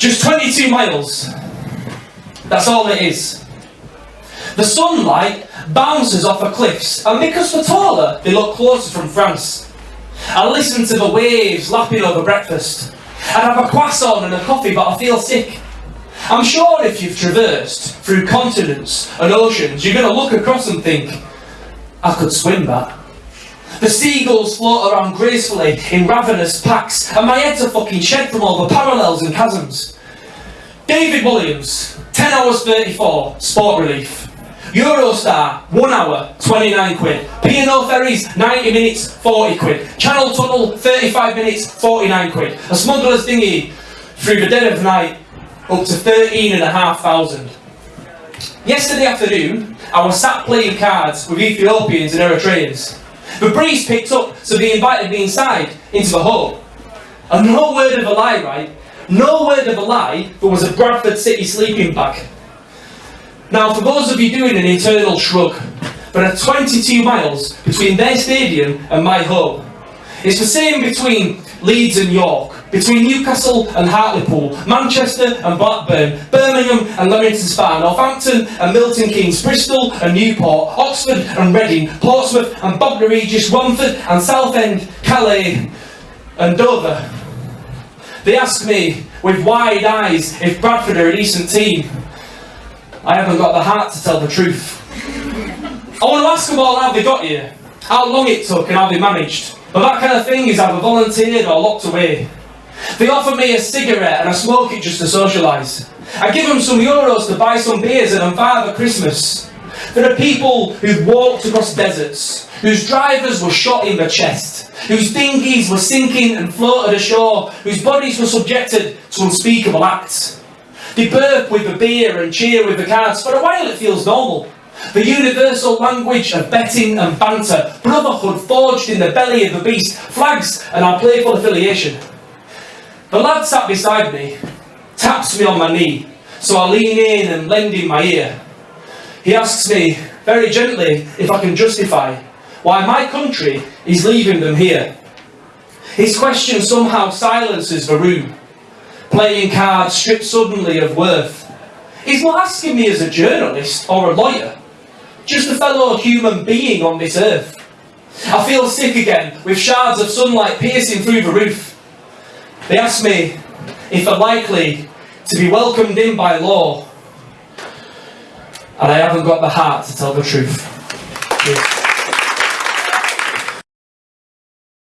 Just 22 miles. That's all it is. The sunlight bounces off the cliffs, and because we're taller, they look closer from France. I listen to the waves lapping over breakfast. I'd have a croissant and a coffee, but I feel sick. I'm sure if you've traversed through continents and oceans, you're going to look across and think, I could swim that. The seagulls float around gracefully in ravenous packs, and my head's a fucking shed from all the parallels and chasms. David Walliams, 10 hours 34, sport relief. Eurostar, 1 hour, 29 quid. P&O Ferries, 90 minutes, 40 quid. Channel Tunnel, 35 minutes, 49 quid. A smuggler's dinghy through the dead of night, up to 13,500. Yesterday afternoon, I was sat playing cards with Ethiopians and Eritreans. The breeze picked up, so they invited me inside, into the hall. And no word of a lie, right? No word of a lie, there was a Bradford City sleeping bag. Now, for those of you doing an internal shrug, there are 22 miles between their stadium and my home. It's the same between Leeds and York, between Newcastle and Hartlepool, Manchester and Blackburn, Birmingham and Leamington Spa, Northampton and Milton Keynes, Bristol and Newport, Oxford and Reading, Portsmouth and Bognor Regis, Romford and Southend, Calais and Dover. They ask me with wide eyes if Bradford are a decent team. I haven't got the heart to tell the truth. I want to ask them all how they got here, how long it took and how they managed. But that kind of thing is either volunteered or locked away. They offer me a cigarette and I smoke it just to socialise. I give them some euros to buy some beers and I'm Father Christmas. There are people who've walked across deserts, whose drivers were shot in the chest, whose dinghies were sinking and floated ashore, whose bodies were subjected to unspeakable acts. They burp with the beer and cheer with the cards. For a while it feels normal. The universal language of betting and banter, brotherhood forged in the belly of the beast, flags and our playful affiliation. The lad sat beside me, taps me on my knee, so I lean in and lend him my ear. He asks me, very gently, if I can justify why my country is leaving them here. His question somehow silences the room playing cards stripped suddenly of worth. He's not asking me as a journalist or a lawyer, just a fellow human being on this earth. I feel sick again, with shards of sunlight piercing through the roof. They ask me if I'm likely to be welcomed in by law, and I haven't got the heart to tell the truth.